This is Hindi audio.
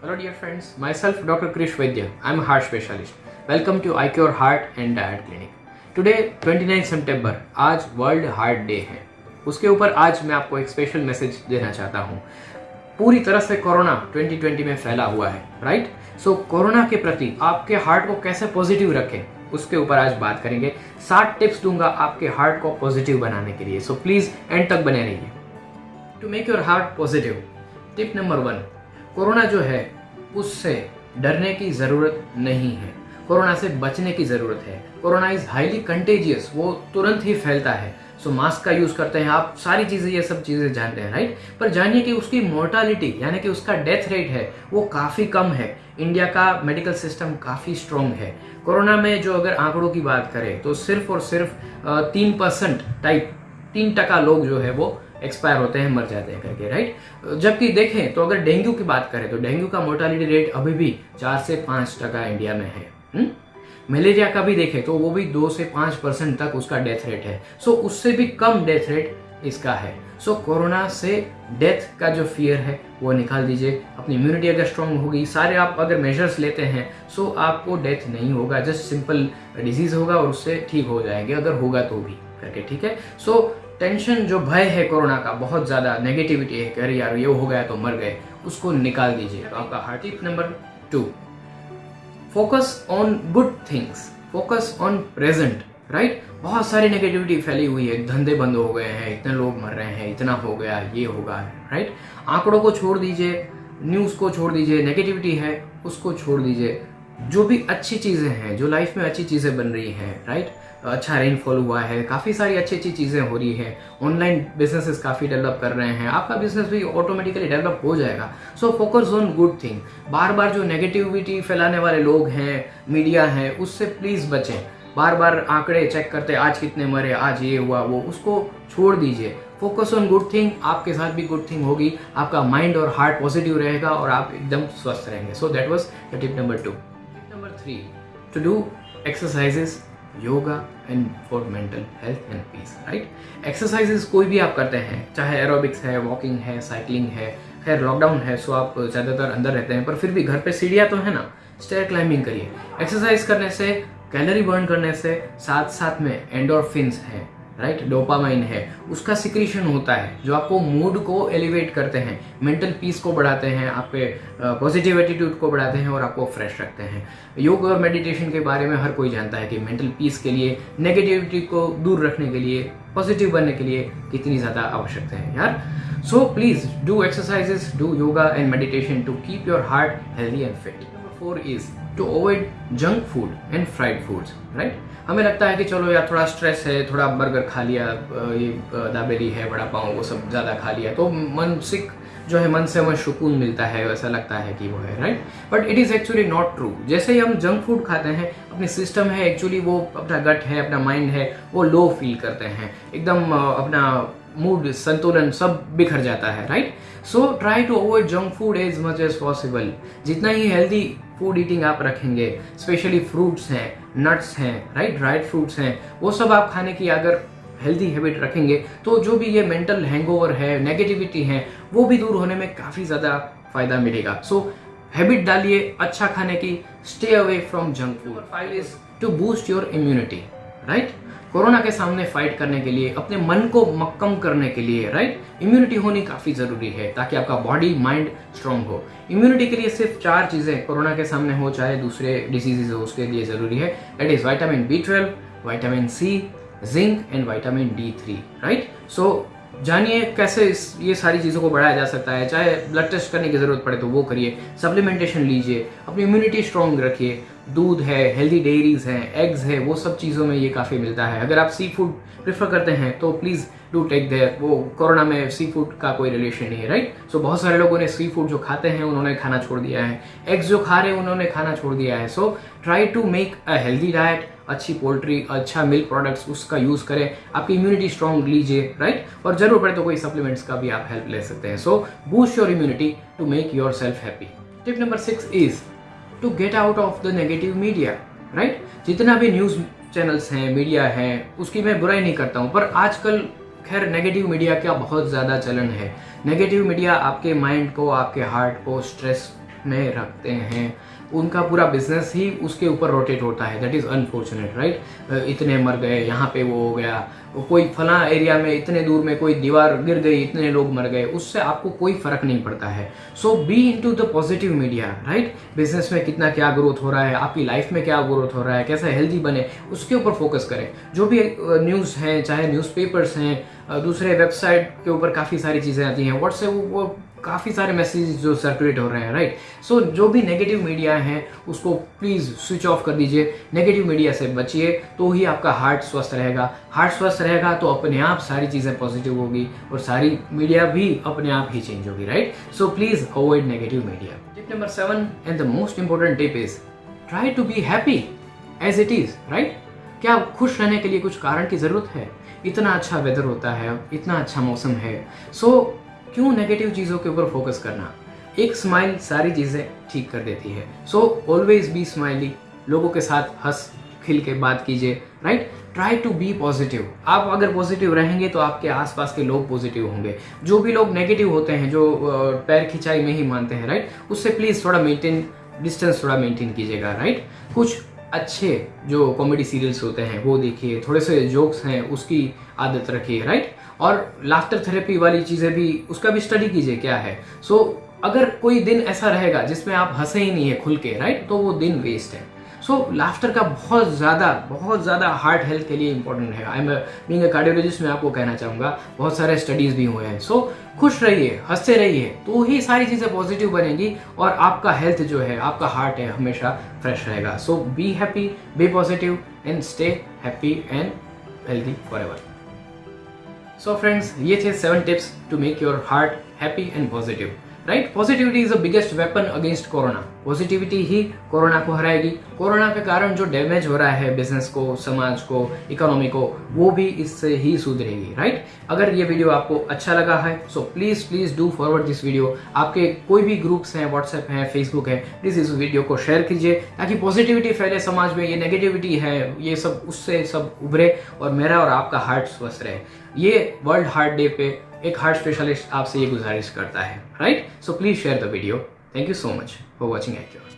Hello, dear friends. Myself, Dr. Krish Vaidya. I'm a heart specialist. Welcome to iCure Heart and Diet Clinic. Today, 29 सितंबर आज वर्ल्ड हार्ट डे है उसके ऊपर आज मैं आपको एक स्पेशल मैसेज देना चाहता हूँ पूरी तरह से कोरोना 2020 में फैला हुआ है राइट सो कोरोना के प्रति आपके हार्ट को कैसे पॉजिटिव रखें उसके ऊपर आज बात करेंगे सात टिप्स दूँगा आपके हार्ट को पॉजिटिव बनाने के लिए सो प्लीज़ एंड तक बने रहिए to make your heart positive tip number one Corona जो है, उससे डरने की ज़रूरत नहीं है। कोरोना से बचने की ज़रूरत है। कोरोना इज़ हाईली कंटेजियस वो तुरंत ही फैलता है। सो मास्क का यूज़ करते हैं। आप सारी चीज़ें, ये सब चीज़ें जानते हैं राइट पर जानिए कि उसकी मोर्टालिटी यानी कि उसका डेथ रेट है, वो काफ़ी कम है। इंडिया का मेडिकल सिस्टम काफ़ी स्ट्रॉन्ग है। कोरोना में जो अगर आंकड़ों की बात करें तो सिर्फ़ और सिर्फ़ तीन परसेंट टाइप तीन टका लोग जो है वो एक्सपायर होते हैं, मर जाते हैं करके राइट जबकि देखें तो अगर डेंगू की बात करें तो डेंगू का मोर्टालिटी रेट अभी भी चार से पाँच टका इंडिया में है? हम्म? मलेरिया का भी देखें तो वो भी दो से पाँच परसेंट तक उसका डेथ रेट है सो उससे भी कम डेथ रेट इसका है सो कोरोना से डेथ का जो फियर है, वो निकाल दीजिए अपनी इम्यूनिटी अगर स्ट्रांग होगी, सारे आप अगर मेजर्स लेते हैं सो आपको डेथ नहीं होगा जस्ट सिंपल डिज़ीज़ होगा और उससे ठीक हो जाएँगे, अगर होगा तो भी करके, ठीक है सो टेंशन जो भय है कोरोना का, बहुत ज़्यादा नेगेटिविटी है कह रही यार, ये हो गया तो मर गए, उसको निकाल दीजिए। तो आपका heart tip number two focus on good things focus on present right बहुत सारी नेगेटिविटी फैली हुई है, धंधे बंद हो गए हैं, इतने लोग मर रहे हैं, इतना हो गया, ये होगा राइट आंकड़ों को छोड़ दीजिए न्यूज़ को छोड़ दीजिए नेगेटिविटी है, उसको छोड़ दीजिए। जो भी अच्छी चीज़ें हैं, जो लाइफ में अच्छी चीज़ें बन रही हैं राइट अच्छा रेनफॉल हुआ है, काफ़ी सारी अच्छी अच्छी चीज़ें हो रही है। ऑनलाइन बिजनेसेस काफ़ी डेवलप कर रहे हैं। आपका बिज़नेस भी ऑटोमेटिकली डेवलप हो जाएगा। So focus on good thing बार बार जो नेगेटिविटी फैलाने वाले लोग हैं मीडिया है, उससे प्लीज़ बचें। बार बार आंकड़े चेक करते, आज कितने मरे, आज ये हुआ, वो, उसको छोड़ दीजिए। फोकस ऑन गुड थिंग आपके साथ भी गुड थिंग होगी। आपका माइंड और हार्ट पॉजिटिव रहेगा और आप एकदम स्वस्थ रहेंगे। So that was tip number two tip to do exercises yoga and for mental health and peace right exercises कोई भी आप करते हैं, चाहे एरोबिक्स है वॉकिंग है साइकिलिंग है, खैर लॉकडाउन है सो आप ज़्यादातर अंदर रहते हैं, पर फिर भी घर पे सीढ़िया तो है ना स्टेयर क्लाइंबिंग करिए। एक्सरसाइज करने से कैलोरी बर्न करने से साथ साथ में एंडोरफिन्स हैं। राइट? डोपामाइन है। उसका सिक्रीशन होता है, जो आपको मूड को एलिवेट करते हैं मेंटल पीस को बढ़ाते हैं, आपके पॉजिटिव एटीट्यूड को बढ़ाते हैं और आपको फ्रेश रखते हैं। योग और मेडिटेशन के बारे में हर कोई जानता है कि मेंटल पीस के लिए नेगेटिविटी को दूर रखने के लिए पॉजिटिव बनने के लिए कितनी ज़्यादा आवश्यकता है, यार? So please do exercises do yoga and meditation to keep your heart healthy and fit four is to avoid junk food and fried foods right हमें लगता है कि चलो यार थोड़ा स्ट्रेस है, थोड़ा बर्गर खा लिया ये दाबेली है बड़ा पाँव, वो सब ज़्यादा खा लिया तो मानसिक जो है मन से हमें सुकून मिलता है वैसा लगता है कि वो है right but it is actually not true जैसे ही हम जंक फ़ूड खाते हैं, अपनी सिस्टम है एक्चुअली वो अपना गट है, अपना माइंड है, वो लो फील करते हैं। एकदम अपना मूड संतुलन सब बिखर जाता है right so try to avoid junk food as much as possible जितना ही हेल्दी फ़ूड ईटिंग आप रखेंगे स्पेशली फ्रूट्स हैं नट्स हैं राइट ड्राइड फ्रूट्स हैं, वो सब आप खाने की अगर हेल्दी हैबिट रखेंगे तो जो भी ये मेंटल हैंगओवर है नेगेटिविटी है, वो भी दूर होने में काफ़ी ज़्यादा फ़ायदा मिलेगा। सो हैबिट डालिए अच्छा खाने की stay away from junk food five is to boost your immunity right Corona के सामने फाइट करने के लिए, अपने मन को मक्कम करने के लिए राइट इम्यूनिटी होनी काफ़ी ज़रूरी है ताकि आपका बॉडी माइंड स्ट्रांग हो। इम्यूनिटी के लिए सिर्फ़ चार चीज़ें कोरोना के सामने हो, चाहे दूसरे डिजीजेज हो, उसके लिए ज़रूरी है। That is vitamin B twelve vitamin C zinc and vitamin D three right so जानिए कैसे इस, ये सारी चीज़ों को बढ़ाया जा सकता है। चाहे ब्लड टेस्ट करने की ज़रूरत पड़े तो वो करिए। सप्लीमेंटेशन लीजिए। अपनी इम्यूनिटी स्ट्रॉन्ग रखिए। दूध है हेल्दी डेयरीज हैं एग्स है वो सब चीज़ों में ये काफ़ी मिलता है। अगर आप सी फ़ूड प्रेफर करते हैं तो प्लीज़ डू टेक देयर वो कोरोना में सी फ़ूड का कोई रिलेशन नहीं है राइट सो so, बहुत सारे लोगों ने सी फ़ूड जो खाते हैं उन्होंने खाना छोड़ दिया है। एग्स जो खा रहे हैं उन्होंने खाना छोड़ दिया है। So try to make a healthy diet अच्छी पोल्ट्री अच्छा मिल्क प्रोडक्ट्स उसका यूज़ करें। आपकी इम्यूनिटी स्ट्रॉन्ग लीजिए राइट और ज़रूर पड़े तो कोई सप्लीमेंट्स का भी आप हेल्प ले सकते हैं। So boost your immunity to make yourself happy tip number six is to get out of the negative media right जितना भी न्यूज़ चैनल्स हैं मीडिया है, उसकी मैं बुराई नहीं करता हूँ, पर आजकल खैर नेगेटिव मीडिया का बहुत ज़्यादा चलन है। नेगेटिव मीडिया आपके माइंड को, आपके हार्ट को स्ट्रेस में रखते हैं। उनका पूरा बिज़नेस ही उसके ऊपर रोटेट होता है। दैट इज़ अनफॉर्चुनेट राइट इतने मर गए, यहाँ पे वो हो गया। कोई फला एरिया में इतने दूर में कोई दीवार गिर गई, इतने लोग मर गए, उससे आपको कोई फ़र्क नहीं पड़ता है। So be into the positive media right business में कितना क्या ग्रोथ हो रहा है, आपकी लाइफ में क्या ग्रोथ हो रहा है, कैसे हेल्दी बने, उसके ऊपर फोकस करें। जो भी न्यूज़ हैं, चाहे न्यूज़पेपर्स हैं दूसरे वेबसाइट के ऊपर काफ़ी सारी चीज़ें आती हैं। व्हाट्सएप वो काफ़ी सारे मैसेज जो सर्कुलेट हो रहे हैं राइट सो so, जो भी नेगेटिव मीडिया है उसको प्लीज़ स्विच ऑफ़ कर दीजिए। नेगेटिव मीडिया से बचिए तो ही आपका हार्ट स्वस्थ रहेगा। हार्ट स्वस्थ रहेगा तो अपने आप सारी चीज़ें पॉजिटिव होगी और सारी मीडिया भी अपने आप ही चेंज होगी right so please avoid negative media tip number seven and the most important tip is try to be happy as it is right क्या खुश रहने के लिए कुछ कारण की ज़रूरत है? इतना अच्छा वेदर होता है इतना अच्छा मौसम है। सो so, क्यों नेगेटिव चीज़ों के ऊपर फोकस करना? एक स्माइल सारी चीज़ें ठीक कर देती है। सो ऑलवेज बी स्माइली लोगों के साथ हंस, खिल के बात कीजिए right try to be positive आप अगर पॉजिटिव रहेंगे तो आपके आसपास के लोग पॉजिटिव होंगे। जो भी लोग नेगेटिव होते हैं, जो पैर खिंचाई में ही मानते हैं राइट उससे प्लीज़ थोड़ा मेंटेन डिस्टेंस थोड़ा मेंटेन कीजिएगा राइट कुछ अच्छे जो कॉमेडी सीरियल्स होते हैं, वो देखिए, थोड़े से जोक्स हैं, उसकी आदत रखिए राइट और लाफ्टर थेरेपी वाली चीज़ें भी उसका भी स्टडी कीजिए क्या है? सो so, अगर कोई दिन ऐसा रहेगा जिसमें आप हंसे ही नहीं है खुल के राइट तो वो दिन वेस्ट है। सो so, लाफ्टर का बहुत ज़्यादा बहुत ज़्यादा हार्ट हेल्थ के लिए इंपॉर्टेंट है। आई एम बींग कार्डियोलॉजिस्ट मैं आपको कहना चाहूँगा बहुत सारे स्टडीज़ भी हुए हैं। सो so, खुश रहिए हँसते रहिए तो ही सारी चीज़ें पॉजिटिव बनेंगी और आपका हेल्थ जो है आपका हार्ट है हमेशा फ्रेश रहेगा। So be happy be positive and stay happy and healthy forever so friends ये थे seven tips to make your heart happy and positive right positivity is the biggest weapon against Corona positivity he corona को हराएगी। कोरोना के कारण जो डैमेज हो रहा है बिज़नेस को, समाज को इकोनॉमी को, वो भी इससे ही सुधरेगी राइट अगर ये वीडियो आपको अच्छा लगा है so please please do forward this video आपके कोई भी ग्रुप्स हैं व्हाट्सएप हैं फेसबुक है प्लीज़ इस वीडियो को शेयर कीजिए ताकि पॉजिटिविटी फैले समाज में, ये नेगेटिविटी है, ये सब, उससे सब उभरे और मेरा और आपका हार्ट स्वस्थ रहे। ये वर्ल्ड हार्ट डे पे एक हार्ट स्पेशलिस्ट आपसे ये गुजारिश करता है right so please share the video thank you so much for watching accrue